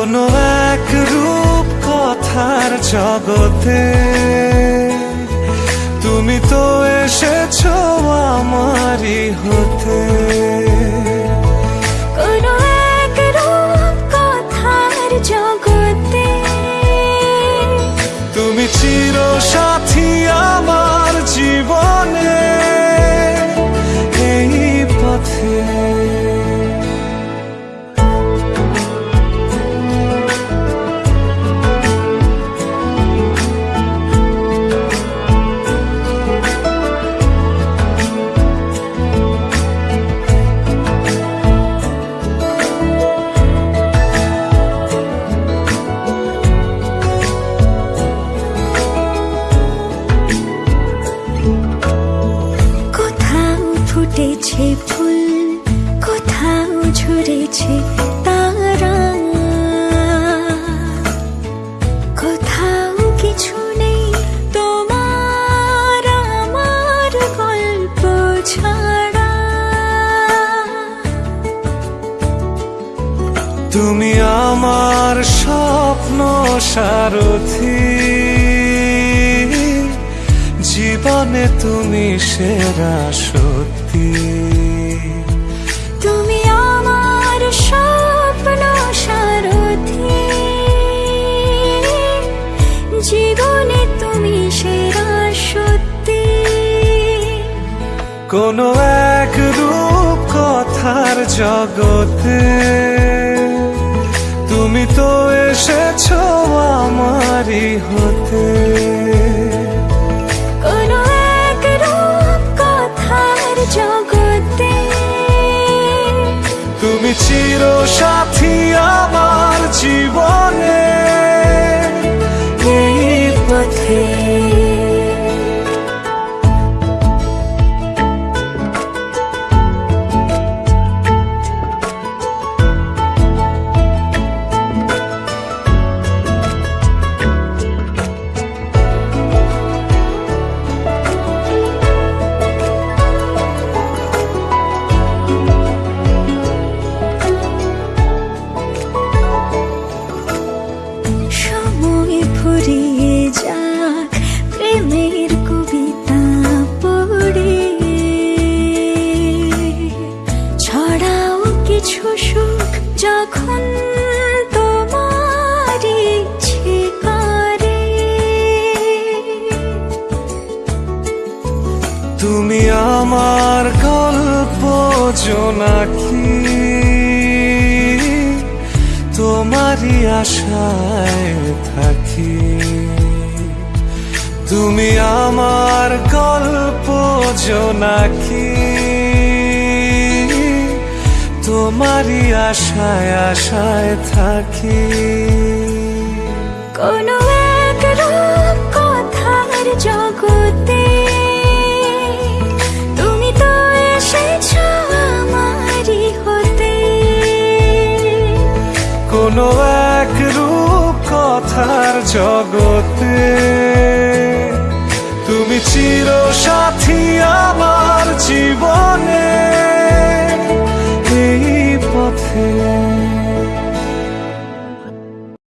কোনো এক রূপ কথার জগতে। তুমি তো এসেছ আমারই হতে। ফুটেছে ফুল কোথাও ঝরেছে তারা। কোথাও কিছু নেই তোমার আমার গল্প ছাড়া। তুমি আমার স্বপ্ন সারথি। জীবনে তুমি সেরা সত্যি তুমি আমার স্বপ্ন সারথি। জীবনে তুমি সেরা সত্যি। কোনো এক রূপ কথার জগতে তুমি তো এসেছ আমারই হতে। জগতে। তুমি চির সাথী আমার জীবনে। পথে কিছু সুখ যখন তুমি আমার গল্প জোনাকি। তোমারই আশায় থাকি। তুমি আমার গল্প জোনাকি। তোমারই আশায় আশায় থাকি। কোনো এক রূপ কথার জগতে তুমি তো এসেছ আমারই হতে। কোনো এক রূপ কথার জগতে তুমি চির